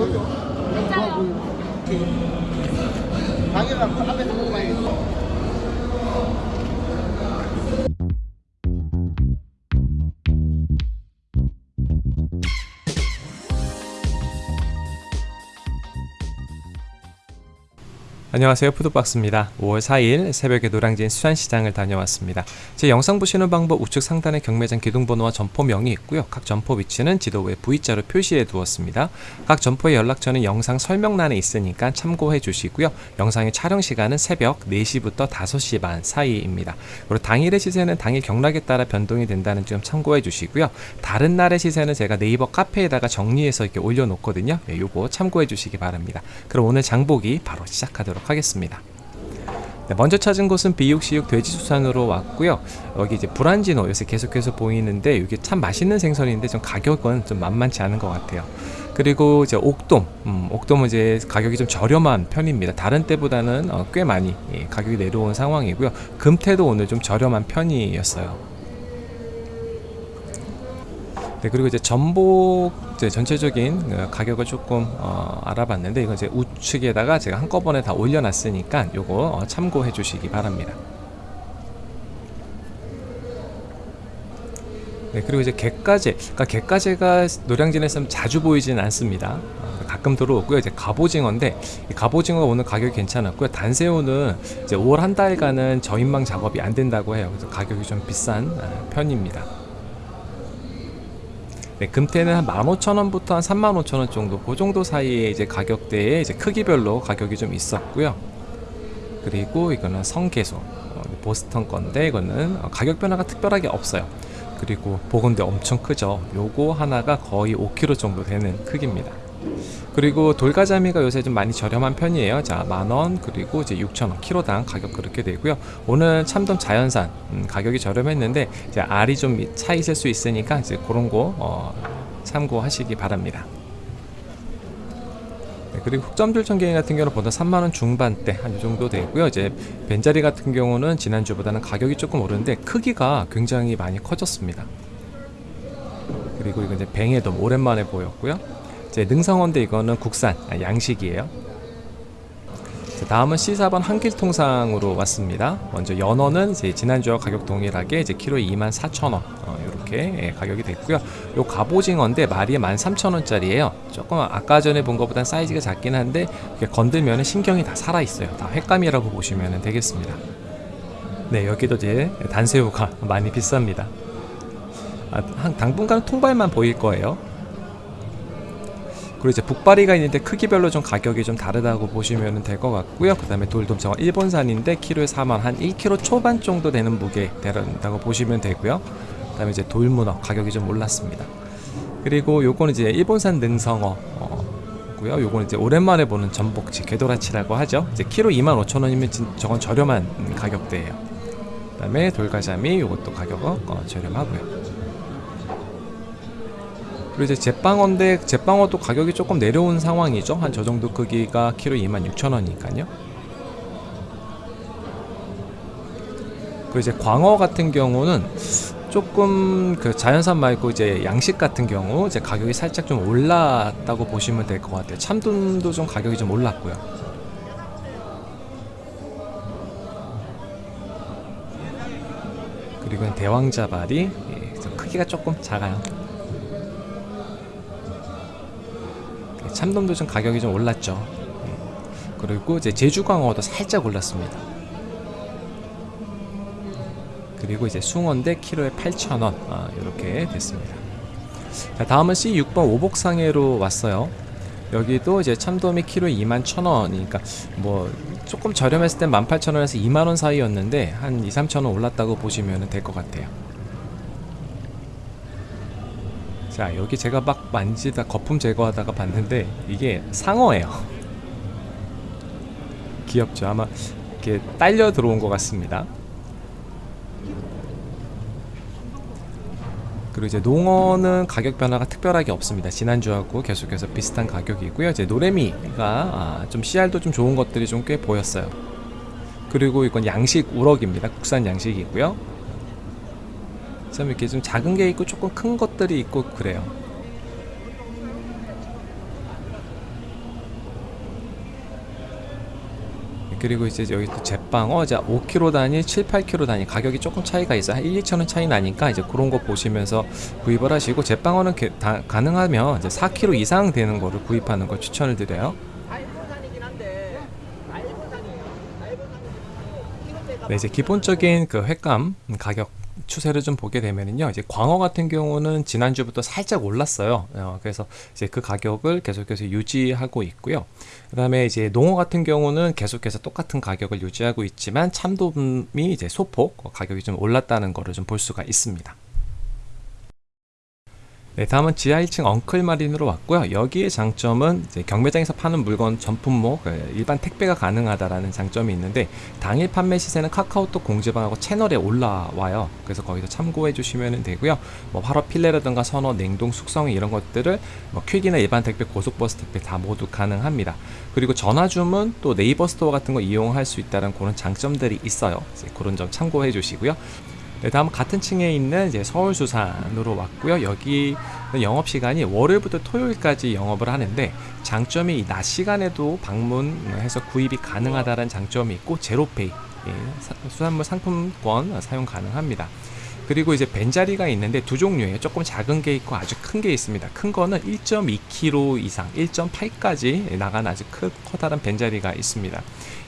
보여줘. 진짜요? 가게가 앞에서 먹어봐 안녕하세요. 푸드박스입니다. 5월 4일 새벽에 노량진 수산시장을 다녀왔습니다. 제 영상 보시는 방법 우측 상단에 경매장 기둥번호와 점포명이 있고요. 각 점포 위치는 지도 위에 V자로 표시해 두었습니다. 각 점포의 연락처는 영상 설명란에 있으니까 참고해 주시고요. 영상의 촬영 시간은 새벽 4시부터 5시 반 사이입니다. 그리고 당일의 시세는 당일 경락에 따라 변동이 된다는 점 참고해 주시고요. 다른 날의 시세는 제가 네이버 카페에다가 정리해서 이렇게 올려놓거든요. 네, 요거 참고해 주시기 바랍니다. 그럼 오늘 장보기 바로 시작하도록 하겠습니다. 네, 먼저 찾은 곳은 비육시육 돼지수산으로 왔고요. 여기 이제 브란지노 요새 계속해서 보이는데 이게 참 맛있는 생선인데 좀 가격은 좀 만만치 않은 것 같아요. 그리고 이제 옥돔, 음, 옥돔은 이제 가격이 좀 저렴한 편입니다. 다른 때보다는 어, 꽤 많이 예, 가격이 내려온 상황이고요. 금태도 오늘 좀 저렴한 편이었어요. 네, 그리고 이제 전복 이제 전체적인 어, 가격을 조금 어, 알아봤는데 이건 이제 우측에다가 제가 한꺼번에 다 올려놨으니까 요거 어, 참고해 주시기 바랍니다. 네, 그리고 이제 갯가재, 그러니까 갯가재가 노량진에서 자주 보이진 않습니다. 어, 가끔 들어오고요. 이제 갑오징어인데 이 갑오징어가 오늘 가격이 괜찮았고요. 단새우는 이제 5월 한 달간은 저인망 작업이 안 된다고 해요. 그래서 가격이 좀 비싼 어, 편입니다. 네, 금태는 한 15,000원부터 한 35,000원 정도 그 정도 사이에 이제 가격대에 이제 크기별로 가격이 좀 있었고요. 그리고 이거는 성게소 어, 보스턴 건데 이거는 어, 가격 변화가 특별하게 없어요. 그리고 보건대 엄청 크죠. 요거 하나가 거의 5kg 정도 되는 크기입니다. 그리고 돌가자미가 요새 좀 많이 저렴한 편이에요. 자, 만원, 그리고 이제 6,000원, 키로당 가격 그렇게 되고요. 오늘 참돔 자연산, 음, 가격이 저렴했는데, 이제 알이 좀 차 있을 수 있으니까, 이제 그런 거, 어, 참고하시기 바랍니다. 네, 그리고 흑점줄청갱이 같은 경우는 보다 3만원 중반대 한 이 정도 되고요. 이제 벤자리 같은 경우는 지난주보다는 가격이 조금 오르는데, 크기가 굉장히 많이 커졌습니다. 그리고 이거 이제 뱅에도 오랜만에 보였고요. 이제 능성어인데 이거는 국산 아, 양식이에요. 자, 다음은 C4번 한길통상으로 왔습니다. 먼저 연어는 이제 지난주와 가격 동일하게 이제 키로에 24,000원 어, 이렇게 예, 가격이 됐고요. 요 갑오징어인데 마리에 13,000원짜리예요. 조금 아까 전에 본 것보다 사이즈가 작긴 한데 건들면 신경이 다 살아 있어요. 다 횟감이라고 보시면 되겠습니다. 네, 여기도 이제 단새우가 많이 비쌉니다. 아, 한 당분간 통발만 보일 거예요. 그리고 이제 북바리가 있는데 크기별로 좀 가격이 좀 다르다고 보시면 될 것 같고요. 그 다음에 돌돔장어 일본산인데 키로에 4만 한 1kg 초반 정도 되는 무게 된다고 보시면 되고요. 그 다음에 이제 돌문어 가격이 좀 올랐습니다. 그리고 요거는 이제 일본산 능성어 어, 고요. 요거는 이제 오랜만에 보는 전복치 궤도라치라고 하죠. 이제 키로 25,000원이면 저건 저렴한 가격대예요. 그 다음에 돌가자미 요것도 가격은 어, 저렴하고요. 그리고 이제 제빵어인데 제빵어도 가격이 조금 내려온 상황이죠. 한 저 정도 크기가 키로 26,000원이니까요. 그리고 이제 광어 같은 경우는 조금 그 자연산 말고 이제 양식 같은 경우 이제 가격이 살짝 좀 올랐다고 보시면 될 것 같아요. 참돔도 좀 가격이 좀 올랐고요. 그리고 대왕자발이 예, 좀 크기가 조금 작아요. 참돔도 좀 가격이 좀 올랐죠. 음. 그리고 이제 제주광어도 살짝 올랐습니다. 그리고 이제 숭어인데 키로에 8,000원 아, 이렇게 됐습니다. 자, 다음은 C6번 오복상해로 왔어요. 여기도 이제 참돔이 키로에 21,000원이니까 뭐 조금 저렴했을 땐 18,000원에서 2만원 사이였는데 한 2, 3,000원 올랐다고 보시면 될 것 같아요. 자 여기 제가 막 만지다 거품 제거하다가 봤는데 이게 상어예요. 귀엽죠? 아마 이렇게 딸려 들어온 것 같습니다. 그리고 이제 농어는 가격 변화가 특별하게 없습니다. 지난주하고 계속해서 비슷한 가격이고요. 이제 노래미가 아, 좀 CR도 좀 좋은 것들이 좀 꽤 보였어요. 그리고 이건 양식 우럭입니다. 국산 양식이고요 참 이렇게 좀 작은 게 있고 조금 큰 것들이 있고 그래요. 그리고 이제 여기 또 제빵어 자 5kg 단위 7, 8kg 단위 가격이 조금 차이가 있어 한 1, 2천원 차이 나니까 이제 그런 거 보시면서 구입을 하시고 제빵어는 게, 다, 가능하면 이제 4kg 이상 되는 거를 구입하는 걸 추천을 드려요 네 이제 기본적인 그 횟감 가격 추세를 좀 보게 되면은요, 이제 광어 같은 경우는 지난주부터 살짝 올랐어요. 어, 그래서 이제 그 가격을 계속해서 유지하고 있고요. 그 다음에 이제 농어 같은 경우는 계속해서 똑같은 가격을 유지하고 있지만 참돔이 이제 소폭 어, 가격이 좀 올랐다는 거를 좀 볼 수가 있습니다. 네, 다음은 지하 1층 엉클 마린으로 왔고요. 여기의 장점은 경매장에서 파는 물건 전품목 그 일반 택배가 가능하다라는 장점이 있는데 당일 판매 시세는 카카오톡 공지방하고 채널에 올라와요. 그래서 거기서 참고해 주시면 되고요. 뭐 활어 필레라든가 선어, 냉동, 숙성 이런 것들을 뭐 퀵이나 일반 택배, 고속버스 택배 다 모두 가능합니다. 그리고 전화 주문 또 네이버 스토어 같은 거 이용할 수 있다는 그런 장점들이 있어요. 그런 점 참고해 주시고요. 네, 다음 같은 층에 있는 이제 서울수산으로 왔고요. 여기 영업 시간이 월요일부터 토요일까지 영업을 하는데 장점이 이 낮 시간에도 방문해서 구입이 가능하다는 장점이 있고 제로페이 예, 사- 수산물 상품권 사용 가능합니다. 그리고 이제 벤자리가 있는데 두 종류예요. 조금 작은 게 있고 아주 큰 게 있습니다. 큰 거는 1.2kg 이상, 1.8까지 나간 아주 크, 커다란 벤자리가 있습니다.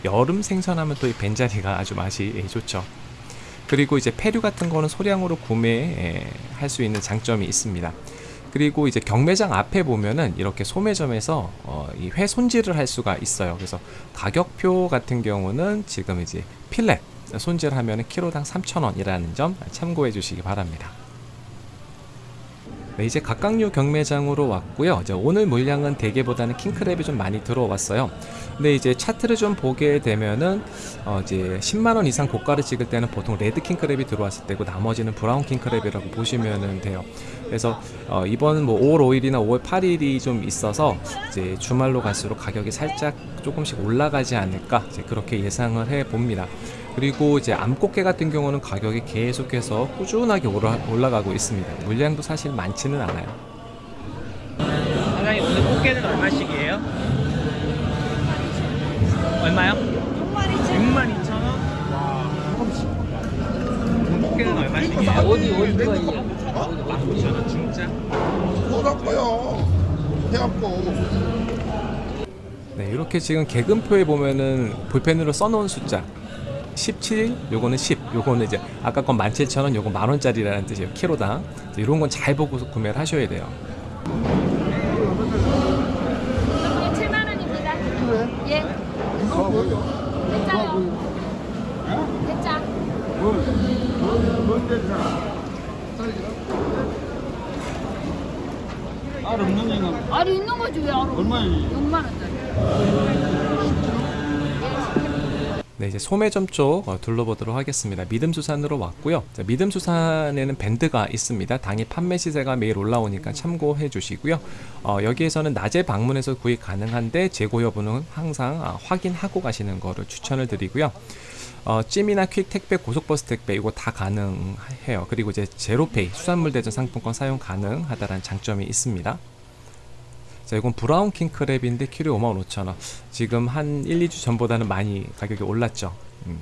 여름 생선하면 또 이 벤자리가 아주 맛이 예, 좋죠. 그리고 이제 폐류 같은 거는 소량으로 구매할 수 있는 장점이 있습니다. 그리고 이제 경매장 앞에 보면은 이렇게 소매점에서 어, 이회 손질을 할 수가 있어요. 그래서 가격표 같은 경우는 지금 이제 필렛 손질하면 은 키로당 3,000원이라는 점 참고해 주시기 바랍니다. 네, 이제 갑각류 경매장으로 왔고요. 이제 오늘 물량은 대게보다는 킹크랩이 좀 많이 들어왔어요. 근데 이제 차트를 좀 보게 되면은 어 이제 10만 원 이상 고가를 찍을 때는 보통 레드 킹크랩이 들어왔을 때고 나머지는 브라운 킹크랩이라고 보시면은 돼요. 그래서 어 이번 뭐 5월 5일이나 5월 8일이 좀 있어서 이제 주말로 갈수록 가격이 살짝 조금씩 올라가지 않을까 그렇게 예상을 해 봅니다. 그리고 이제 암꽃게 같은 경우는 가격이 계속해서 꾸준하게 올라, 올라가고 있습니다. 물량도 사실 많지는 않아요. 사장님 오늘 꽃게는 얼마씩이에요? 얼마요? 6만 2천 원? 와 꽃게는 얼마씩이에요? 어디 어디 거 19,000원 진짜? 소라꺼요. 해갖고 네, 이렇게 지금 개금표에 보면은 볼펜으로 써놓은 숫자 17, 요거는 10, 요거는 이제 아까 건 17,000원, 요거 만원짜리라는 뜻이에요. 키로당. 이런 건 잘 보고 구매를 하셔야 돼요. 이거 7만 원입니다. 예. 대짜요. 대짜. 알 없는 애는 알이 있는 거지 왜? 얼마예요? 6만 원짜리. 네, 이제 소매점 쪽 어, 둘러보도록 하겠습니다. 믿음수산으로 왔고요. 자, 믿음수산에는 밴드가 있습니다. 당일 판매 시세가 매일 올라오니까 참고해 주시고요. 어, 여기에서는 낮에 방문해서 구입 가능한데 재고 여부는 항상 아, 확인하고 가시는 거를 추천을 드리고요. 어, 찜이나 퀵 택배, 고속버스 택배 이거 다 가능해요. 그리고 이제 제로페이 수산물 대전 상품권 사용 가능하다는 장점이 있습니다. 자, 이건 브라운 킹크랩인데 키로에 55,000원. 지금 한 1, 2주 전보다는 많이 가격이 올랐죠. 음.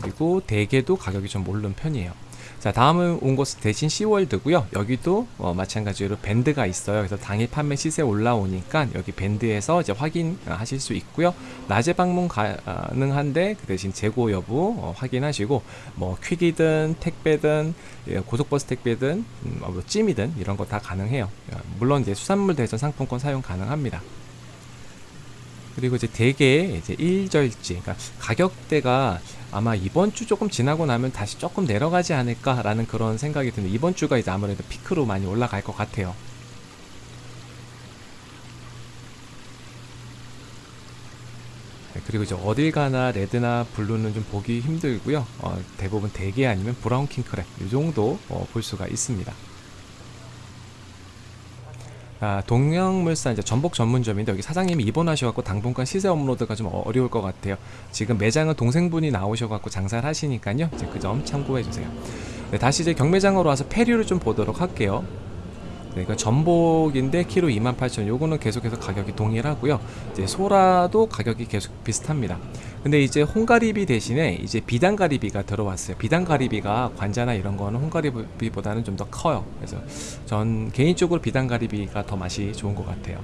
그리고 대게도 가격이 좀 오른 편이에요. 자, 다음은 온 곳은 대신 시월드고요. 여기도 어, 마찬가지로 밴드가 있어요. 그래서 당일 판매 시세 올라오니까 여기 밴드에서 이제 확인하실 수 있고요. 낮에 방문 가능한데 그 대신 재고 여부 어, 확인하시고 뭐 퀵이든 택배든 예, 고속버스 택배든 음, 뭐 찜이든 이런 거 다 가능해요. 야, 물론 이제 수산물 대전 상품권 사용 가능합니다. 그리고 이제 대개 이제 일절지, 그러니까 가격대가 아마 이번 주 조금 지나고 나면 다시 조금 내려가지 않을까라는 그런 생각이 드는데 이번 주가 이제 아무래도 피크로 많이 올라갈 것 같아요. 네, 그리고 이제 어딜 가나 레드나 블루는 좀 보기 힘들고요. 어, 대부분 대게 아니면 브라운 킹크랩 이 정도 어, 볼 수가 있습니다. 아, 동양물산 이제 전복 전문점인데 여기 사장님이 입원하셔갖고 당분간 시세 업로드가 좀 어려울 것 같아요. 지금 매장은 동생분이 나오셔갖고 장사를 하시니까요. 이제 그 점 참고해 주세요. 네, 다시 이제 경매장으로 와서 폐류를 좀 보도록 할게요. 네, 이거 전복인데 키로 28,000원. 요거는 계속해서 가격이 동일하고요. 이제 소라도 가격이 계속 비슷합니다. 근데 이제 홍가리비 대신에 이제 비단가리비가 들어왔어요. 비단가리비가 관자나 이런 거는 홍가리비보다는 좀 더 커요. 그래서 전 개인적으로 비단가리비가 더 맛이 좋은 것 같아요.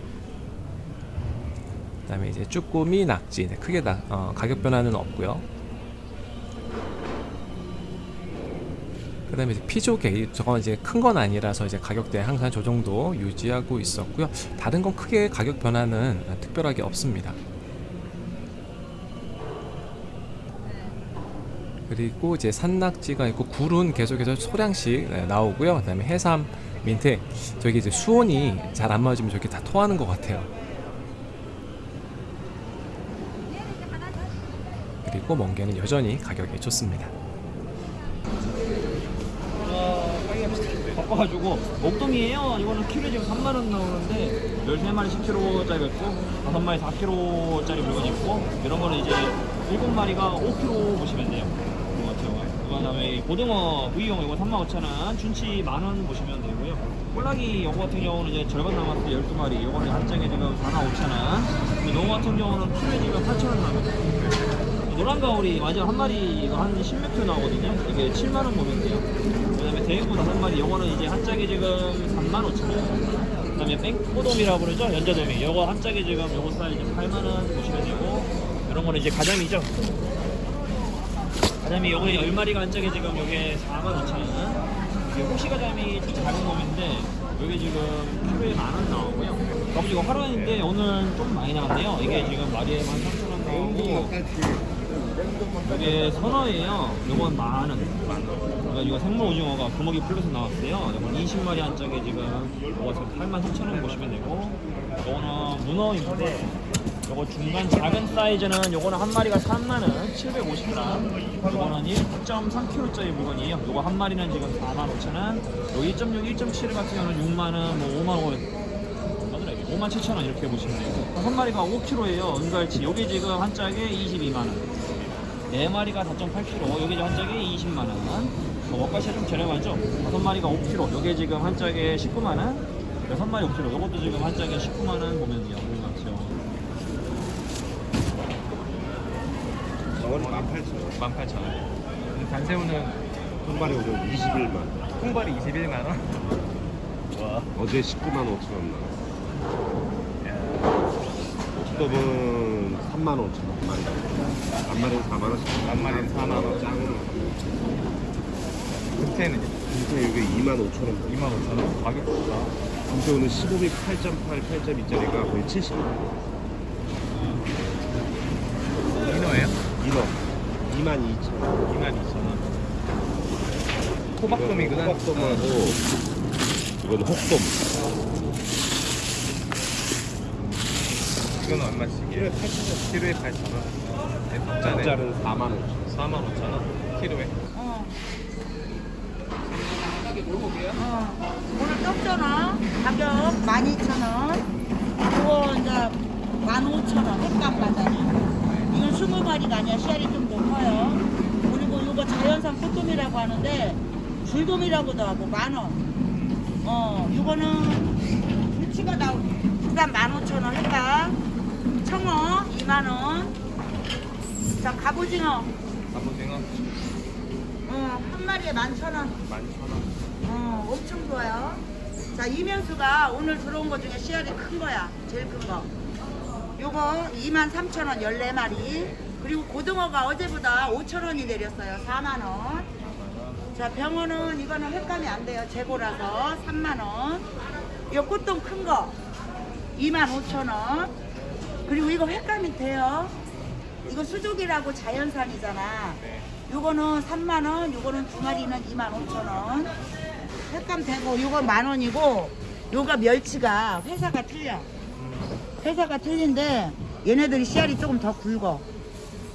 그 다음에 이제 쭈꾸미, 낙지 네, 크게 나, 어, 가격 변화는 없고요. 그 다음에 이제 피조개 저건 이제 큰 건 아니라서 이제 가격대 항상 저 정도 유지하고 있었고요. 다른 건 크게 가격 변화는 특별하게 없습니다. 그리고 이제 산낙지가 있고 굴은 계속해서 소량씩 네, 나오고요. 그 다음에 해삼, 민트 저기 이제 수온이 잘 안 맞으면 저렇게 다 토하는 것 같아요. 그리고 멍게는 여전히 가격이 좋습니다. 바빠가지고 목동이에요. 이거는 키로 지금 3만 원 나오는데 13마리 10kg짜리 있고 5마리 4kg짜리 물건이 있고 이런 거는 이제 7마리가 5kg 보시면 돼요. 이거 같은 경우에. 그 다음에 고등어 구이용 이거 35,000원, 준치 만원 보시면 되고요. 꼴라기 이거 같은 경우는 이제 절반 남았을 때 12마리. 이거는 한 짝에 지금 45,000원. 근데 농어 같은 경우는 키로에 지금 8,000원 남았어요. 노란 가오리 마지막 한 마리가 한 10몇 킬로 나오거든요. 이게 7만 원 보면 돼요. 대구 다섯 마리 요거는 이제 한 짝에 지금 3만 5천 원. 그다음에 뺑꼬돔이라고 그러죠. 연자돔이. 요거 한 짝에 지금 요거 사이즈 8만 원 보시면 되고 이런 거는 이제 가자미죠. 가자미 요거 10마리가 한 짝에 지금 요게 4만 5천 원. 이게 호시 가자미 좀 작은 놈인데 요게 지금 키로에 만원 나오고요. 그리고 이거 화로인데 오늘 좀 많이 나왔네요. 이게 지금 마리에 13,000원 나오고 이게 선어예요. 요건 만 원. 그러니까 이거 생물 오징어가 금어기 플러스 나왔어요. 이건 20마리 한 짝에 지금 요거 8만 3천 원 보시면 되고 요거는 문어인데 요거 중간 작은 사이즈는 요거는 한 마리가 3만 원, 750g. 요거는 1.3kg짜리 물건이에요. 요거 한 마리는 지금 4만 5천 원. 요 1.6, 1.7 같은 경우는 6만 원, 뭐 5만 원. 5만 7천 원 이렇게 보시면 돼요. 한 마리가 5kg예요. 은갈치. 요게 지금 한 짝에 22만 원. 네 마리가 4.8kg, 여기 한 짝에 20만 원. 뭐 원가시가 좀 저렴하죠? 다섯 마리가 5kg, 여기 지금 한 짝에 19만 원. 여섯 마리 5kg, 요것도 지금 한 짝에 19만 원 보면 돼요. 저건 18,000원. 18,000원. 단새우는 통발이 오늘 21만. 통발이 21만 원. 어제 19만 5천 원 나왔어. 옥돔은 3만 5천 원. 한 마리. 한 마리는 4만 원씩. 한 마리는 4만 원. 짱으로. 금태는 근데 이게 2만 5천 원. 2만 5천 원. 가격 좋다. 근데 오늘 15미 8.8, 8.2짜리가 거의 70만 민어예요? 2만 2만 2천 원. 2만 2천 원. 호박돔이구나. 호박돔하고 이건 혹돔. 이건 얼마씩이에요? 키로에 8,000원. 네, 박자네. 짤은 4만 5천 원. 4만 5천 원. 키로에. 어. 어. 오늘 떡전어 가격 12,000원. 이거 이제 15,000원 횟감 바다니. 이건 20마리가 아니야. 씨알이 좀더 커요. 그리고 이거 자연산 꽃돔이라고 하는데 줄돔이라고도 하고 만원. 어, 이거는 불치가 나오고 일단 15,000원 횟감. 청어 2만원. 자, 갑오징어. 갑오징어 어, 한 마리에 11,000원. 11,000원. 어, 엄청 좋아요. 자, 이면수가 오늘 들어온 것 중에 씨알이 큰 거야. 제일 큰 거. 요거 23,000원 14마리. 그리고 고등어가 어제보다 5,000원이 내렸어요. 4만원. 자, 병어는 이거는 횟감이 안 돼요. 재고라서 3만원. 요 꽃동 큰 거. 25,000원. 그리고 이거 횟감이 돼요. 이거 수족이라고 자연산이잖아. 요거는 3만원, 요거는 두 마리는 25,000원. 횟감 되고, 요거 만원이고, 요가 멸치가 회사가 틀려. 회사가 틀린데, 얘네들이 씨알이 조금 더 굵어.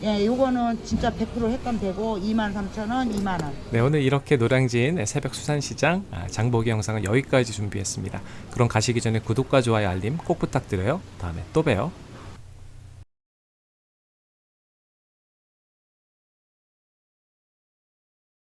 예, 요거는 진짜 100% 횟감 되고, 23,000원, 2만원. 네, 오늘 이렇게 노량진 새벽 수산시장 아, 장보기 영상은 여기까지 준비했습니다. 그럼 가시기 전에 구독과 좋아요 알림 꼭 부탁드려요. 다음에 또 봬요.